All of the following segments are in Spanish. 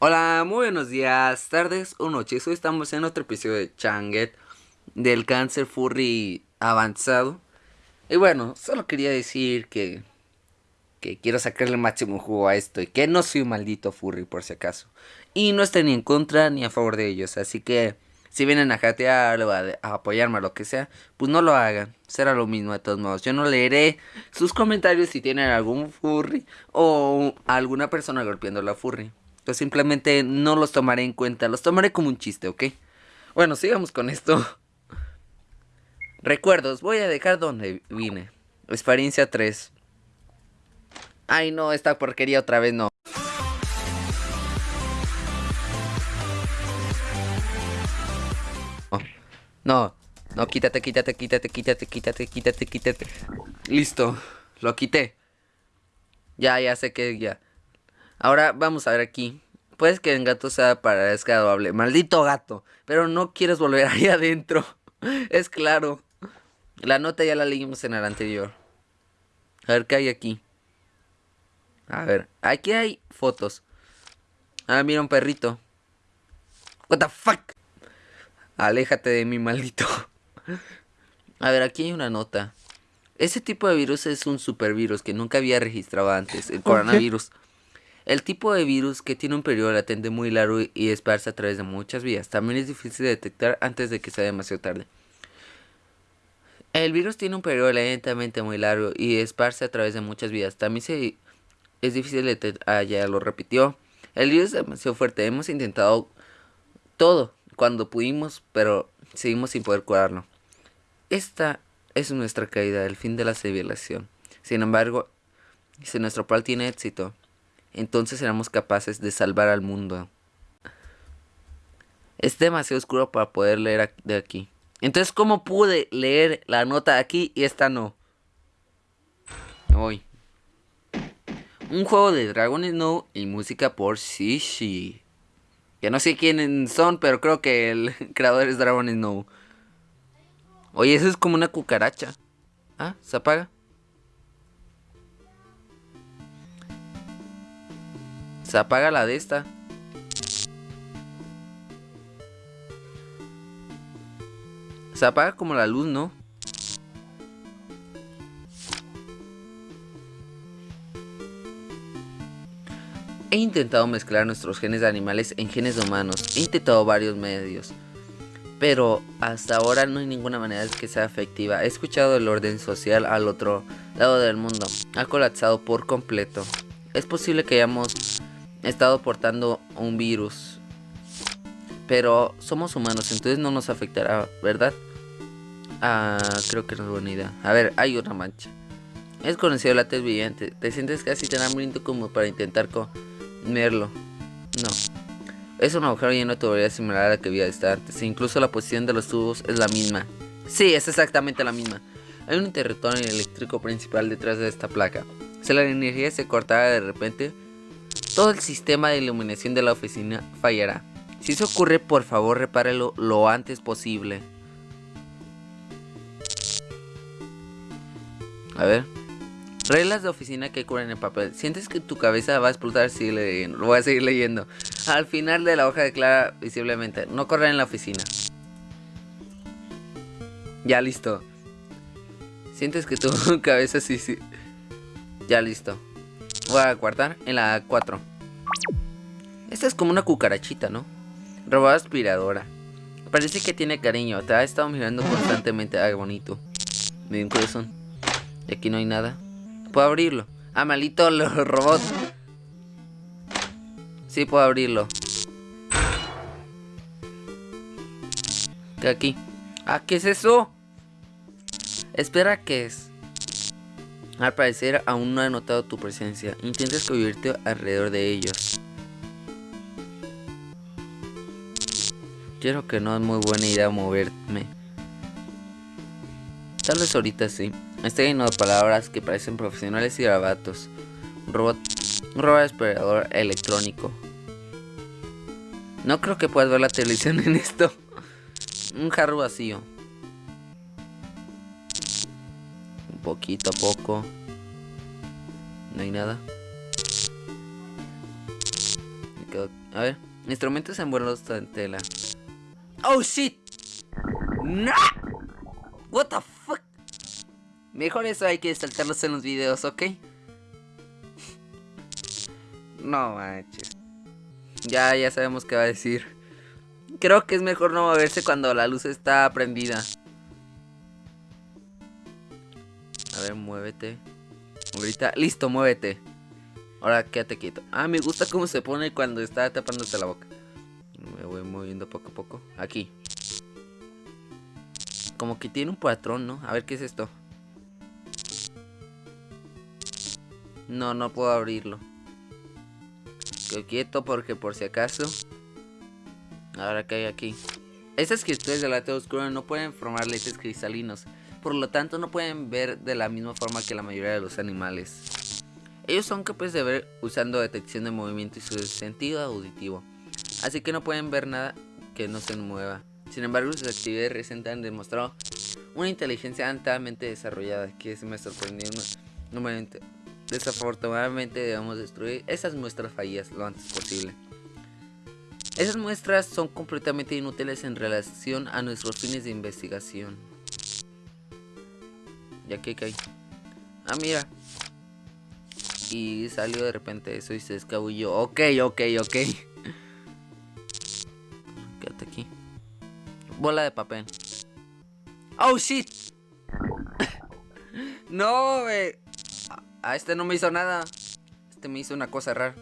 Hola, muy buenos días, tardes o noches. Hoy estamos en otro episodio de Changet del cáncer furry avanzado. Y bueno, solo quería decir que que quiero sacarle el máximo jugo a esto y que no soy un maldito furry por si acaso. Y no estoy ni en contra ni a favor de ellos, así que si vienen a jatear o a, apoyarme o lo que sea, pues no lo hagan. Será lo mismo de todos modos. Yo no leeré sus comentarios si tienen algún furry o alguna persona golpeando la furry. Yo simplemente no los tomaré en cuenta, los tomaré como un chiste, ¿ok? Bueno, sigamos con esto. Recuerdos, voy a dejar donde vine. Experiencia 3. Ay, no, esta porquería otra vez no. No, no, quítate, quítate, quítate, quítate, quítate, quítate, quítate. Listo, lo quité. Ya, ya sé que ya. Ahora vamos a ver aquí. Puedes que el gato sea para desagradable. Maldito gato. Pero no quieres volver ahí adentro. Es claro. La nota ya la leímos en el anterior. A ver qué hay aquí. A ver, aquí hay fotos. Ah, mira un perrito. What the fuck? Aléjate de mi maldito. A ver, aquí hay una nota. Ese tipo de virus es un supervirus que nunca había registrado antes, el coronavirus. El tipo de virus que tiene un periodo latente muy largo y esparce a través de muchas vías. También es difícil de detectar antes de que sea demasiado tarde. El virus tiene un periodo lentamente muy largo y esparce a través de muchas vías. También se es difícil de ah, ya lo repitió. El virus es demasiado fuerte. Hemos intentado todo cuando pudimos, pero seguimos sin poder curarlo. Esta es nuestra caída, el fin de la civilización. Sin embargo, si nuestro plan tiene éxito, entonces seremos capaces de salvar al mundo. Es demasiado oscuro para poder leer de aquí. Entonces, ¿cómo pude leer la nota de aquí y esta no? Hoy. Un juego de Dragon Snow y música por Shishi. Que no sé quiénes son, pero creo que el creador es Dragon Snow. Oye, eso es como una cucaracha. Ah, se apaga. Se apaga la de esta. Se apaga como la luz, ¿no? He intentado mezclar nuestros genes de animales en genes humanos. He intentado varios medios. Pero hasta ahora no hay ninguna manera que sea efectiva. He escuchado el orden social al otro lado del mundo. Ha colapsado por completo. Es posible que hayamos estado portando un virus. Pero somos humanos, entonces no nos afectará, ¿verdad? Ah, creo que no es buena idea. A ver, hay una mancha. Es conocido el látex brillante. Te sientes casi tan hambriento como para intentar con Merlo. No. Es un agujero lleno de tuberías similar a la que había estar antes. E incluso la posición de los tubos es la misma. Sí, es exactamente la misma. Hay un interruptor eléctrico principal detrás de esta placa. Si la energía se cortara de repente, todo el sistema de iluminación de la oficina fallará. Si eso ocurre, por favor repárelo lo antes posible. A ver. Reglas de oficina que curan el papel. ¿Sientes que tu cabeza va a explotar? Sigue leyendo. Lo voy a seguir leyendo. Al final de la hoja declara visiblemente, no correr en la oficina. Ya listo. ¿Sientes que tu cabeza sí, sí? Ya listo. Voy a guardar en la 4. Esta es como una cucarachita, ¿no? Robada aspiradora. Parece que tiene cariño. Te ha estado mirando constantemente. Ay, bonito. Me dio un corazón. Y aquí no hay nada. Puedo abrirlo. Ah, malito los robots. Sí, puedo abrirlo. ¿Qué aquí? Ah, ¿qué es eso? Espera, ¿qué es? Al parecer aún no he notado tu presencia. Intenta esconderte alrededor de ellos. Quiero que no es muy buena idea moverme. Tal vez ahorita sí. Está lleno de palabras que parecen profesionales y grabatos. Robot, robot esperador electrónico. No creo que puedas ver la televisión en esto. Un jarro vacío. Poquito a poco. No hay nada. A ver, instrumentos envueltos en tela. ¡Oh, shit! ¡No! What the fuck? Mejor eso hay que saltarlos en los videos, ¿ok? No manches. Ya, ya sabemos qué va a decir. Creo que es mejor no moverse cuando la luz está prendida. A ver, muévete. Ahorita, listo, muévete. Ahora quédate quieto. Ah, me gusta cómo se pone cuando está tapándose la boca. Me voy moviendo poco a poco. Aquí. Como que tiene un patrón, ¿no? A ver, ¿qué es esto? No, no puedo abrirlo. Quedo quieto porque por si acaso. Ahora que hay aquí. Estas cristales de late oscuro no pueden formar lentes cristalinos. Por lo tanto no pueden ver de la misma forma que la mayoría de los animales. Ellos son capaces de ver usando detección de movimiento y su sentido auditivo. Así que no pueden ver nada que no se mueva. Sin embargo, sus actividades recientes han demostrado una inteligencia altamente desarrollada que se me sorprendió nuevamente. Desafortunadamente debemos destruir esas muestras fallidas lo antes posible. Esas muestras son completamente inútiles en relación a nuestros fines de investigación. Ya que cae. Ah, mira. Y salió de repente eso y se escabulló. Ok, ok, ok. Quédate aquí. Bola de papel. Oh, shit. no, me... A este no me hizo nada. Este me hizo una cosa rara.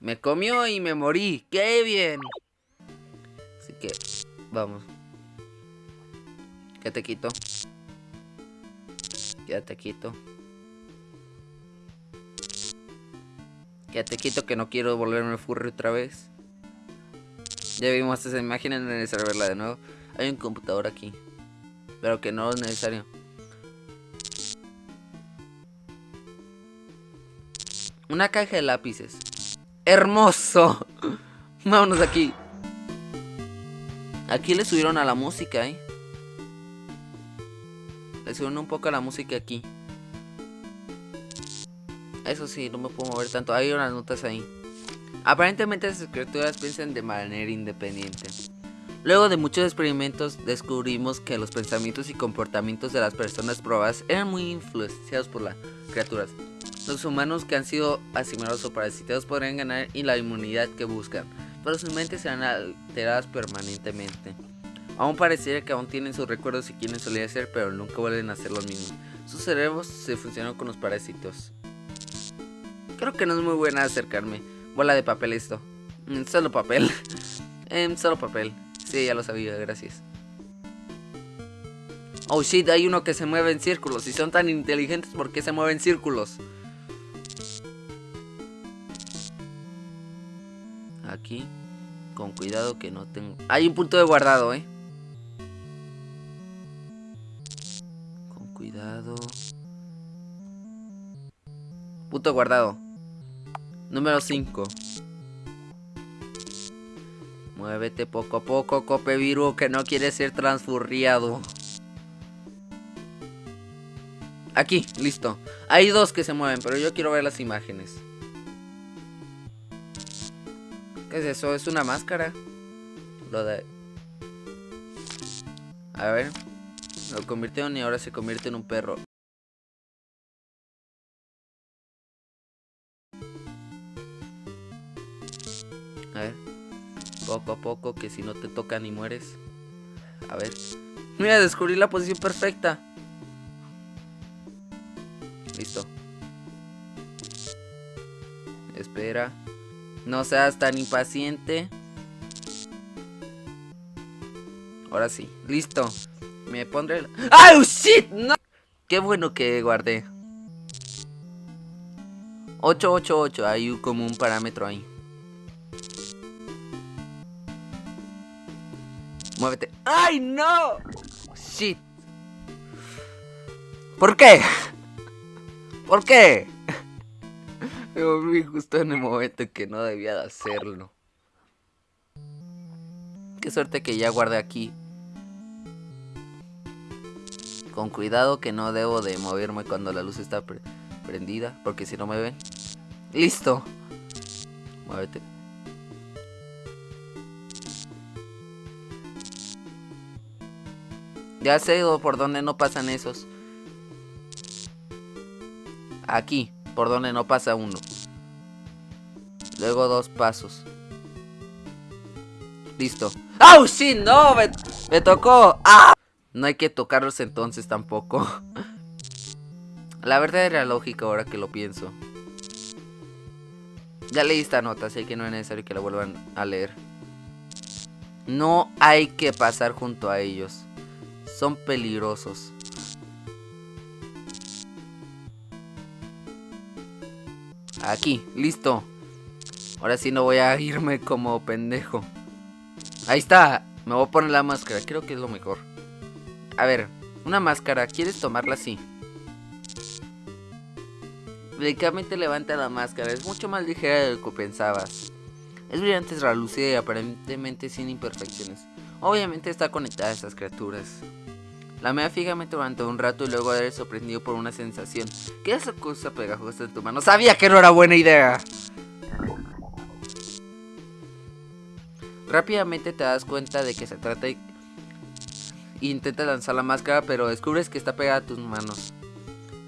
Me comió y me morí. ¡Qué bien! Así que, vamos. Quédate quito. Quédate quito. Quédate quito que no quiero volverme furry otra vez. Ya vimos esa imagen, no es verla de nuevo. Hay un computador aquí. Pero que no es necesario. Una caja de lápices. ¡Hermoso! Vámonos aquí. Aquí le subieron a la música, ¿eh? Le subieron un poco a la música aquí. Eso sí, no me puedo mover tanto. Hay unas notas ahí. Aparentemente las criaturas piensan de manera independiente. Luego de muchos experimentos descubrimos que los pensamientos y comportamientos de las personas probadas eran muy influenciados por las criaturas. Los humanos que han sido asimilados o parasitados podrían ganar y la inmunidad que buscan, pero sus mentes serán alteradas permanentemente. Aún pareciera que aún tienen sus recuerdos y quieren solía ser, pero nunca vuelven a ser los mismos. Sus cerebros se funcionan con los parásitos. Creo que no es muy buena acercarme. Bola de papel esto. Mm, solo papel. eh, solo papel. Sí, ya lo sabía, gracias. Oh shit, hay uno que se mueve en círculos. Si son tan inteligentes, ¿por qué se mueven en círculos? Aquí. Con cuidado que no tengo... Hay un punto de guardado, eh. Punto guardado. Número 5. Muévete poco a poco, Cope Viru, que no quiere ser transfurriado. Aquí, listo. Hay dos que se mueven, pero yo quiero ver las imágenes. ¿Qué es eso? ¿Es una máscara? Lo de... A ver. Lo convirtieron y ahora se convierte en un perro. Poco a poco, que si no te tocan y mueres. A ver. Mira, descubrí la posición perfecta. Listo. Espera. No seas tan impaciente. Ahora sí. Listo. Me pondré... El... ¡Ay, shit! No. Qué bueno que guardé. 888. Hay como un parámetro ahí. ¡Ay, no! Shit. ¿Por qué? ¿Por qué? Me volví justo en el momento que no debía de hacerlo. Qué suerte que ya guardé aquí. Con cuidado que no debo de moverme cuando la luz está pre prendida. Porque si no me ven. ¡Listo! Muévete. Ya sé por dónde no pasan esos. Aquí, por donde no pasa uno. Luego dos pasos. Listo. ¡Oh, sí! ¡No! Me, tocó. ¡Ah! No hay que tocarlos entonces tampoco. La verdad era lógica ahora que lo pienso. Ya leí esta nota, así que no es necesario que la vuelvan a leer. No hay que pasar junto a ellos. Son peligrosos. Aquí, listo. Ahora sí no voy a irme como pendejo. Ahí está. Me voy a poner la máscara. Creo que es lo mejor. A ver, una máscara. ¿Quieres tomarla así? Delicadamente levanta la máscara. Es mucho más ligera de lo que pensabas. Es brillante, relucida y aparentemente sin imperfecciones. Obviamente está conectada a esas criaturas. La mea fijamente durante un rato y luego haber sorprendido por una sensación. ¿Qué es esa cosa pegajosa en tu mano? Sabía que no era buena idea. Rápidamente te das cuenta de que se trata y intentas lanzar la máscara, pero descubres que está pegada a tus manos.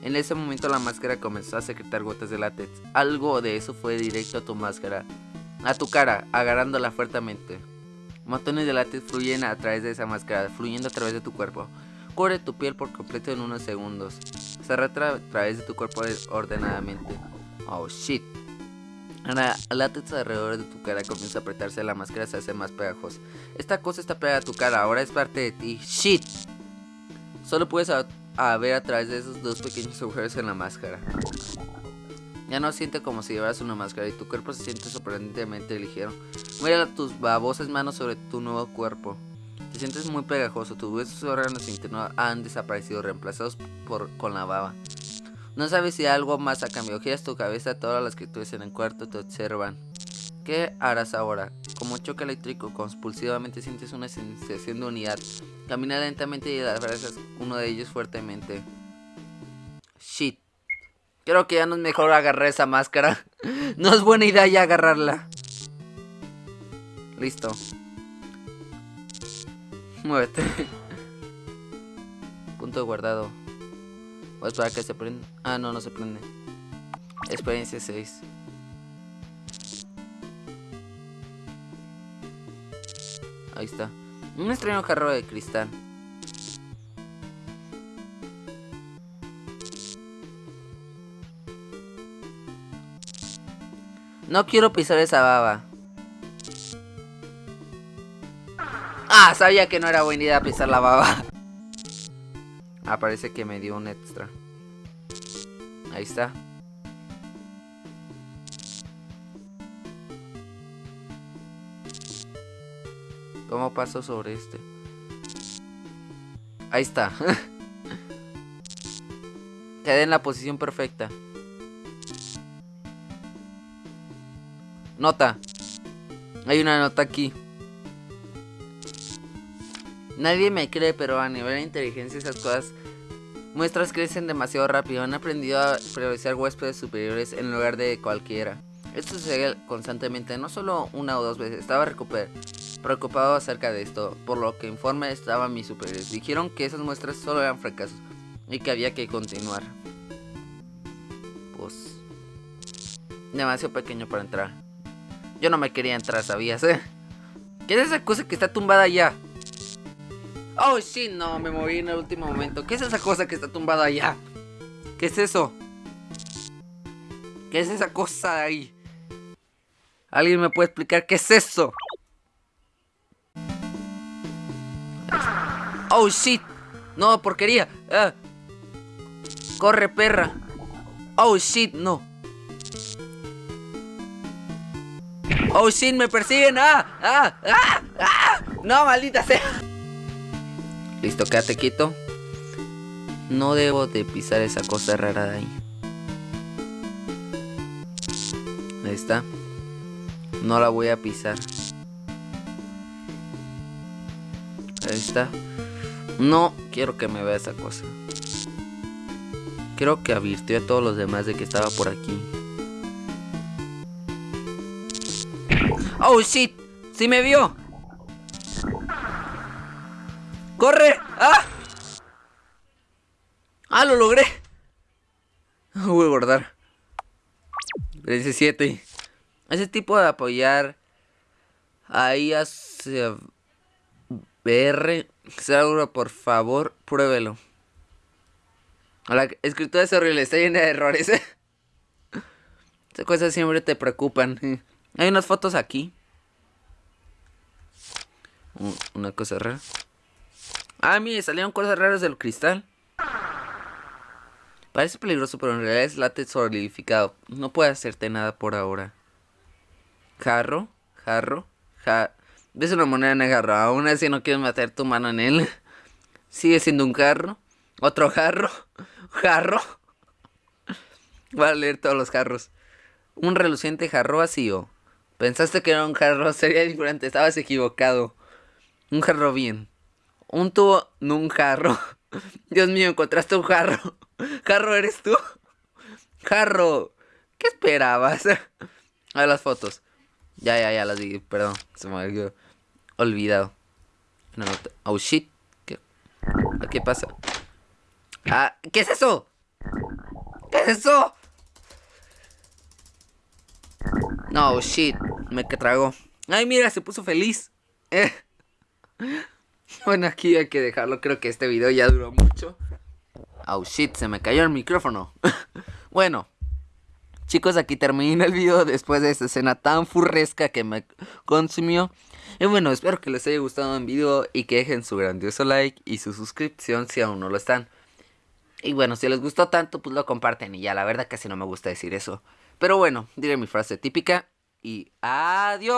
En ese momento la máscara comenzó a secretar gotas de látex. Algo de eso fue directo a tu máscara, a tu cara, agarrándola fuertemente. Montones de látex fluyen a través de esa máscara, fluyendo a través de tu cuerpo. Cubre tu piel por completo en unos segundos. Se arrastra a través de tu cuerpo ordenadamente. Oh shit. Ahora, el látex alrededor de tu cara comienza a apretarse, la máscara se hace más pegajosa. Esta cosa está pegada a tu cara, ahora es parte de ti. ¡Shit! Solo puedes ver a través de esos dos pequeños agujeros en la máscara. Ya no siente como si llevaras una máscara y tu cuerpo se siente sorprendentemente ligero. Mueve tus babosas manos sobre tu nuevo cuerpo. Te sientes muy pegajoso, tus huesos órganos internos han desaparecido, reemplazados por, con la baba. No sabes si algo más ha cambiado. Giras tu cabeza, todas las criaturas en el cuarto te observan. ¿Qué harás ahora? Como choque eléctrico, compulsivamente sientes una sensación de unidad. Camina lentamente y abrazas uno de ellos fuertemente. Shit. Creo que ya no es mejor agarrar esa máscara. no es buena idea ya agarrarla. Listo. Muévete. Punto guardado. Voy a esperar que se prenda. Ah, no, no se prende. Experiencia 6. Ahí está. Un extraño jarro de cristal. No quiero pisar esa baba. Ah, sabía que no era buena idea pisar la baba. Ah, parece que me dio un extra. Ahí está. ¿Cómo paso sobre este? Ahí está. Quedé en la posición perfecta. Nota. Hay una nota aquí. Nadie me cree, pero a nivel de inteligencia esas cosas muestras crecen demasiado rápido. Han aprendido a priorizar huéspedes superiores en lugar de cualquiera. Esto sucede constantemente, no solo una o dos veces. Estaba preocupado acerca de esto, por lo que informe estaban mis superiores. Dijeron que esas muestras solo eran fracasos y que había que continuar. Pues... Demasiado pequeño para entrar. Yo no me quería entrar, ¿sabías? Eh? ¿Qué es esa cosa que está tumbada allá? Oh, sí, no, me moví en el último momento. ¿Qué es esa cosa que está tumbada allá? ¿Qué es eso? ¿Qué es esa cosa ahí? ¿Alguien me puede explicar qué es eso? Oh, shit. No, porquería. Ah. Corre, perra. Oh, shit, no. Oh, shit, me persiguen. Ah, ah, ah, ah. No, maldita sea. Listo, quédate quieto. No debo de pisar esa cosa rara de ahí. Ahí está. No la voy a pisar. Ahí está. No quiero que me vea esa cosa. Quiero que advirtió a todos los demás de que estaba por aquí. Oh shit, sí me vio. ¡Corre! ¡Ah! ¡Ah, lo logré! Voy a guardar. 17. Ese tipo de apoyar ahí hacia BR. Seguro, por favor, pruébelo. La escritura es horrible, está llena de errores. Estas cosas siempre te preocupan. Hay unas fotos aquí. Una cosa rara. Ah, mire, salieron cosas raras del cristal. Parece peligroso, pero en realidad es látex solidificado. No puede hacerte nada por ahora. Jarro, jarro, ja... ¿Ves una moneda en el jarro? Aún así no quieres meter tu mano en él. Sigue siendo un jarro. Otro jarro. Jarro. Voy a leer todos los jarros. Un reluciente jarro vacío. Pensaste que era un jarro, sería diferente. Estabas equivocado. Un jarro bien. Un tubo, no un jarro. Dios mío, encontraste un jarro. Jarro, ¿eres tú? Jarro. ¿Qué esperabas? A ver las fotos. Ya, ya, ya las vi. Perdón. Se me había olvidado. Oh, shit. ¿Qué, ¿Qué pasa? Ah, ¿qué es eso? ¿Qué es eso? No, shit. Me que trago. Ay, mira, se puso feliz. Eh. Bueno, aquí hay que dejarlo. Creo que este video ya duró mucho. Oh shit, se me cayó el micrófono. bueno, chicos, aquí termina el video después de esta escena tan furresca que me consumió. Y bueno, espero que les haya gustado el video y que dejen su grandioso like y su suscripción si aún no lo están. Y bueno, si les gustó tanto, pues lo comparten y ya, la verdad casi no me gusta decir eso. Pero bueno, diré mi frase típica y adiós.